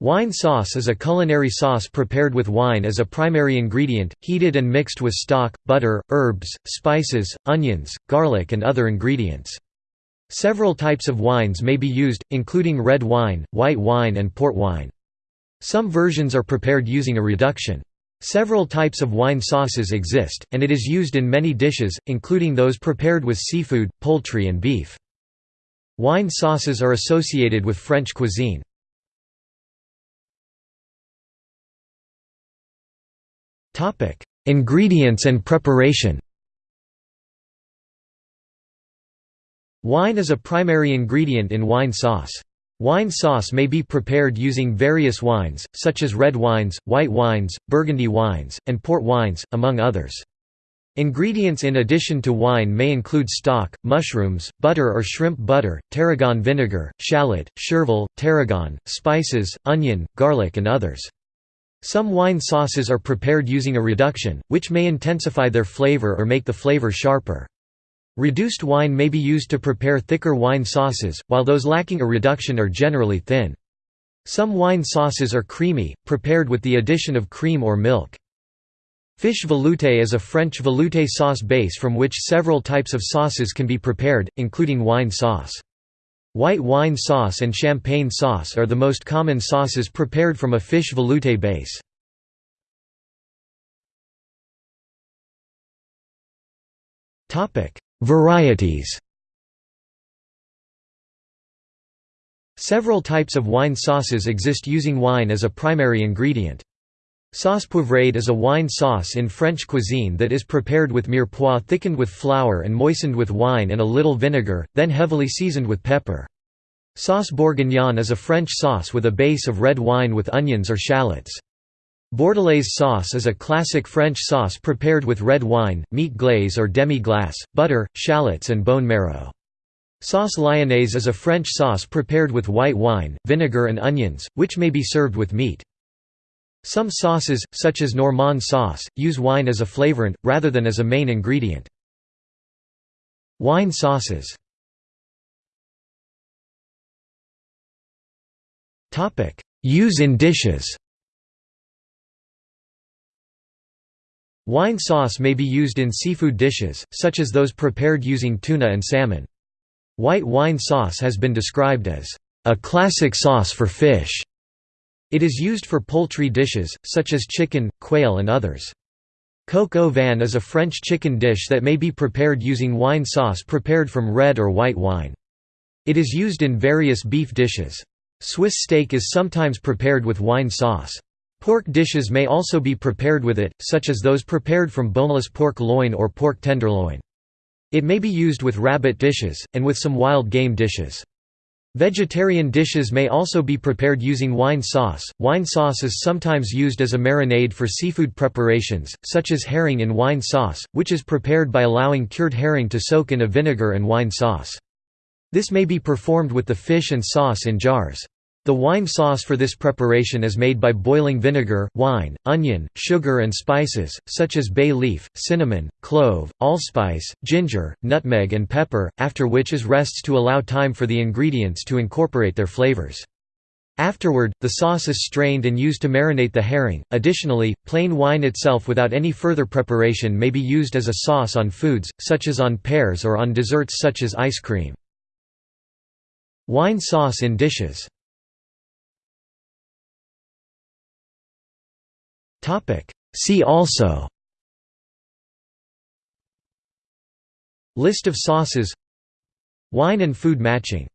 Wine sauce is a culinary sauce prepared with wine as a primary ingredient, heated and mixed with stock, butter, herbs, spices, onions, garlic and other ingredients. Several types of wines may be used, including red wine, white wine and port wine. Some versions are prepared using a reduction. Several types of wine sauces exist, and it is used in many dishes, including those prepared with seafood, poultry and beef. Wine sauces are associated with French cuisine. Topic: Ingredients and preparation. Wine is a primary ingredient in wine sauce. Wine sauce may be prepared using various wines, such as red wines, white wines, burgundy wines, and port wines, among others. Ingredients in addition to wine may include stock, mushrooms, butter or shrimp butter, tarragon vinegar, shallot, chervil, tarragon, spices, onion, garlic and others. Some wine sauces are prepared using a reduction, which may intensify their flavor or make the flavor sharper. Reduced wine may be used to prepare thicker wine sauces, while those lacking a reduction are generally thin. Some wine sauces are creamy, prepared with the addition of cream or milk. Fish velouté is a French velouté sauce base from which several types of sauces can be prepared, including wine sauce. White wine sauce and champagne sauce are the most common sauces prepared from a fish velouté base. Varieties Several types of wine sauces exist using wine as a primary ingredient. Sauce poivrade is a wine sauce in French cuisine that is prepared with mirepoix thickened with flour and moistened with wine and a little vinegar, then heavily seasoned with pepper. Sauce bourguignon is a French sauce with a base of red wine with onions or shallots. Bordelaise sauce is a classic French sauce prepared with red wine, meat glaze or demi-glace, butter, shallots and bone marrow. Sauce lyonnaise is a French sauce prepared with white wine, vinegar and onions, which may be served with meat. Some sauces, such as Normand sauce, use wine as a flavorant, rather than as a main ingredient. Wine sauces Use in dishes Wine sauce may be used in seafood dishes, such as those prepared using tuna and salmon. White wine sauce has been described as a classic sauce for fish. It is used for poultry dishes, such as chicken, quail and others. Coq au vin is a French chicken dish that may be prepared using wine sauce prepared from red or white wine. It is used in various beef dishes. Swiss steak is sometimes prepared with wine sauce. Pork dishes may also be prepared with it, such as those prepared from boneless pork loin or pork tenderloin. It may be used with rabbit dishes, and with some wild game dishes. Vegetarian dishes may also be prepared using wine sauce. Wine sauce is sometimes used as a marinade for seafood preparations, such as herring in wine sauce, which is prepared by allowing cured herring to soak in a vinegar and wine sauce. This may be performed with the fish and sauce in jars. The wine sauce for this preparation is made by boiling vinegar, wine, onion, sugar and spices, such as bay leaf, cinnamon, clove, allspice, ginger, nutmeg and pepper, after which is rests to allow time for the ingredients to incorporate their flavors. Afterward, the sauce is strained and used to marinate the herring. Additionally, plain wine itself without any further preparation may be used as a sauce on foods, such as on pears or on desserts such as ice cream. Wine sauce in dishes See also List of sauces Wine and food matching